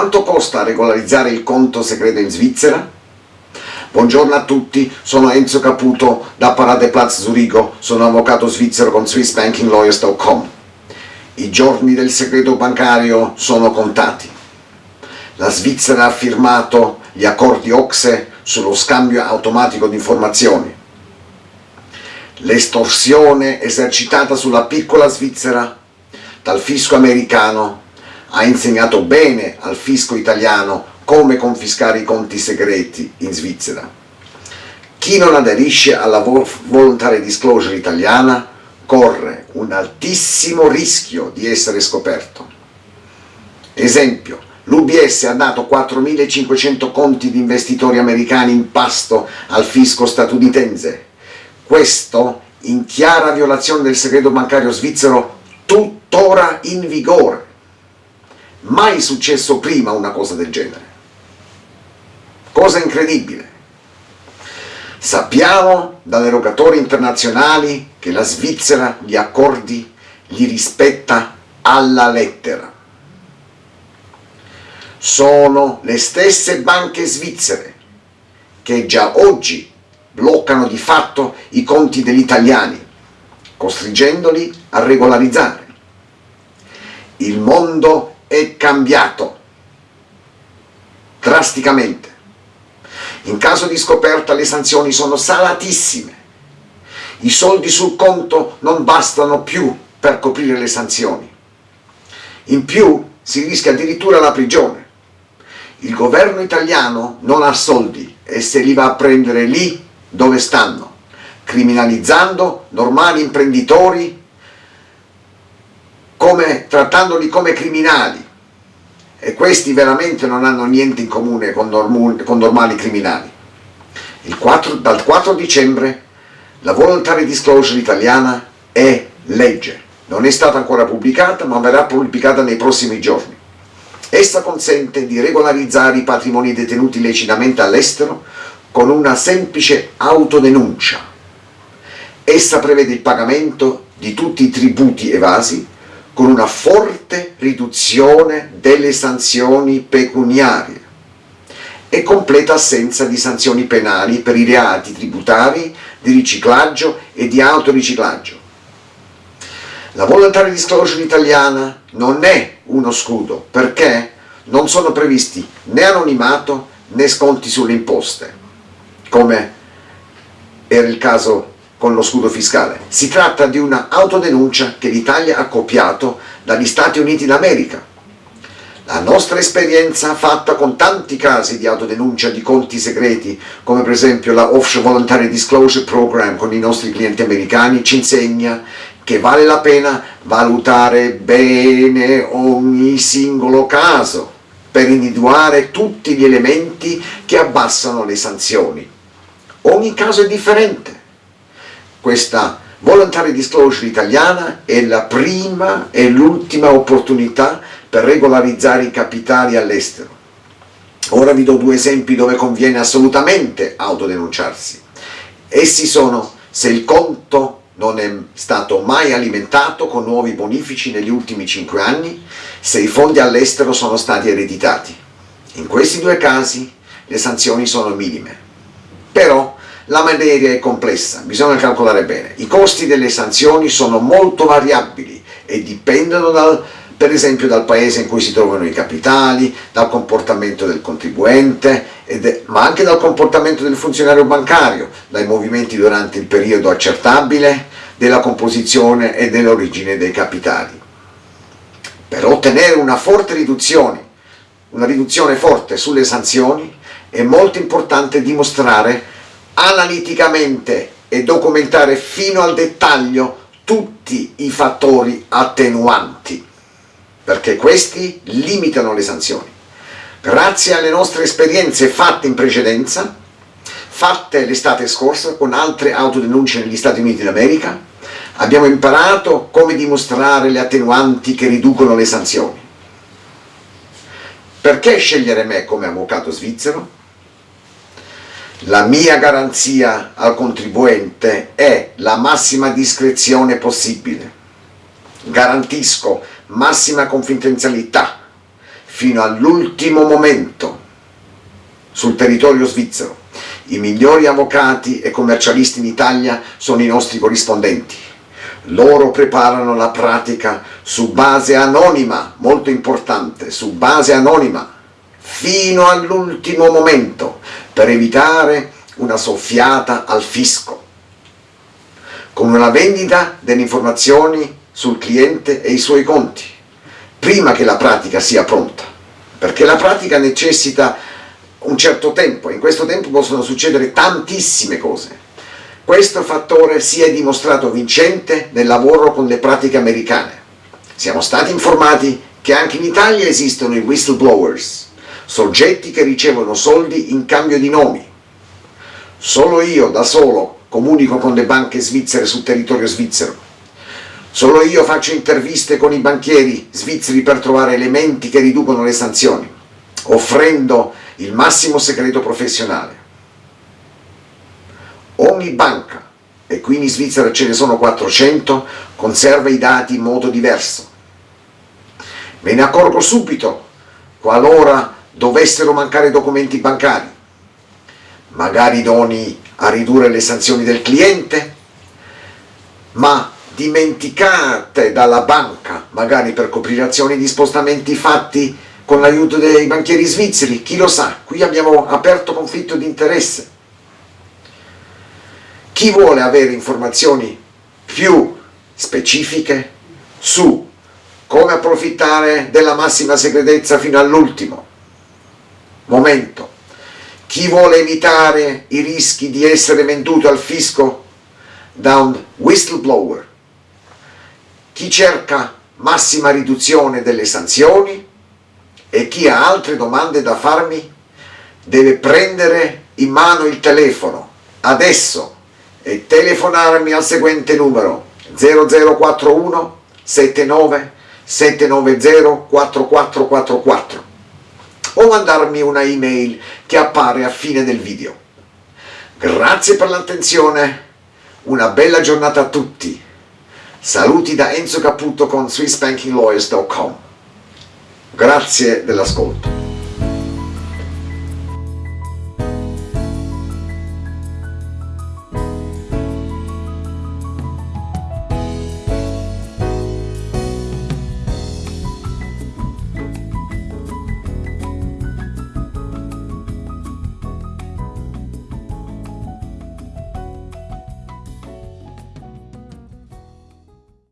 Quanto costa regolarizzare il conto segreto in Svizzera? Buongiorno a tutti, sono Enzo Caputo da Paradeplatz Zurigo, sono avvocato svizzero con SwissBankingLawyers.com. I giorni del segreto bancario sono contati. La Svizzera ha firmato gli accordi OXE sullo scambio automatico di informazioni. L'estorsione esercitata sulla piccola Svizzera dal fisco americano ha insegnato bene al fisco italiano come confiscare i conti segreti in Svizzera. Chi non aderisce alla voluntary disclosure italiana corre un altissimo rischio di essere scoperto. Esempio, l'UBS ha dato 4.500 conti di investitori americani in pasto al fisco statunitense. Questo in chiara violazione del segreto bancario svizzero tuttora in vigore. Mai successo prima una cosa del genere. Cosa incredibile. Sappiamo dalle erogatori internazionali che la Svizzera gli accordi li rispetta alla lettera. Sono le stesse banche svizzere che già oggi bloccano di fatto i conti degli italiani, costringendoli a regolarizzare. Il mondo è cambiato drasticamente. In caso di scoperta le sanzioni sono salatissime. I soldi sul conto non bastano più per coprire le sanzioni. In più si rischia addirittura la prigione. Il governo italiano non ha soldi e se li va a prendere lì dove stanno, criminalizzando normali imprenditori come, trattandoli come criminali e questi veramente non hanno niente in comune con, con normali criminali. 4, dal 4 dicembre la Voluntary Disclosure italiana è legge, non è stata ancora pubblicata ma verrà pubblicata nei prossimi giorni. Essa consente di regolarizzare i patrimoni detenuti illecitamente all'estero con una semplice autodenuncia. Essa prevede il pagamento di tutti i tributi evasi con una forte riduzione delle sanzioni pecuniarie e completa assenza di sanzioni penali per i reati tributari, di riciclaggio e di autoriciclaggio. La voluntary disclosure italiana non è uno scudo perché non sono previsti né anonimato né sconti sulle imposte, come era il caso con lo scudo fiscale. Si tratta di una autodenuncia che l'Italia ha copiato dagli Stati Uniti d'America. La nostra esperienza fatta con tanti casi di autodenuncia di conti segreti, come per esempio la Offshore Voluntary Disclosure Program con i nostri clienti americani, ci insegna che vale la pena valutare bene ogni singolo caso per individuare tutti gli elementi che abbassano le sanzioni. Ogni caso è differente questa voluntary disclosure italiana è la prima e l'ultima opportunità per regolarizzare i capitali all'estero. Ora vi do due esempi dove conviene assolutamente autodenunciarsi. Essi sono se il conto non è stato mai alimentato con nuovi bonifici negli ultimi 5 anni, se i fondi all'estero sono stati ereditati. In questi due casi le sanzioni sono minime. Però la materia è complessa, bisogna calcolare bene. I costi delle sanzioni sono molto variabili e dipendono dal, per esempio dal paese in cui si trovano i capitali, dal comportamento del contribuente, è, ma anche dal comportamento del funzionario bancario, dai movimenti durante il periodo accertabile, della composizione e dell'origine dei capitali. Per ottenere una forte riduzione, una riduzione forte sulle sanzioni, è molto importante dimostrare analiticamente e documentare fino al dettaglio tutti i fattori attenuanti, perché questi limitano le sanzioni. Grazie alle nostre esperienze fatte in precedenza, fatte l'estate scorsa con altre autodenunce negli Stati Uniti d'America, abbiamo imparato come dimostrare le attenuanti che riducono le sanzioni. Perché scegliere me come avvocato svizzero? La mia garanzia al contribuente è la massima discrezione possibile. Garantisco massima confidenzialità, fino all'ultimo momento sul territorio svizzero. I migliori avvocati e commercialisti in Italia sono i nostri corrispondenti. Loro preparano la pratica su base anonima, molto importante, su base anonima, fino all'ultimo momento, per evitare una soffiata al fisco, con una vendita delle informazioni sul cliente e i suoi conti, prima che la pratica sia pronta, perché la pratica necessita un certo tempo, in questo tempo possono succedere tantissime cose. Questo fattore si è dimostrato vincente nel lavoro con le pratiche americane. Siamo stati informati che anche in Italia esistono i whistleblowers, soggetti che ricevono soldi in cambio di nomi. Solo io, da solo, comunico con le banche svizzere sul territorio svizzero. Solo io faccio interviste con i banchieri svizzeri per trovare elementi che riducono le sanzioni, offrendo il massimo segreto professionale. Ogni banca, e qui in Svizzera ce ne sono 400, conserva i dati in modo diverso. Me ne accorgo subito qualora dovessero mancare documenti bancari, magari idonei a ridurre le sanzioni del cliente, ma dimenticate dalla banca, magari per coprire azioni di spostamenti fatti con l'aiuto dei banchieri svizzeri, chi lo sa, qui abbiamo aperto conflitto di interesse. Chi vuole avere informazioni più specifiche su come approfittare della massima segretezza fino all'ultimo, momento. Chi vuole evitare i rischi di essere venduto al fisco da un whistleblower? Chi cerca massima riduzione delle sanzioni? E chi ha altre domande da farmi deve prendere in mano il telefono adesso e telefonarmi al seguente numero 0041 79 790 4444 o mandarmi una email che appare a fine del video. Grazie per l'attenzione, una bella giornata a tutti. Saluti da Enzo Caputo con SwissBankingLawyers.com. Grazie dell'ascolto.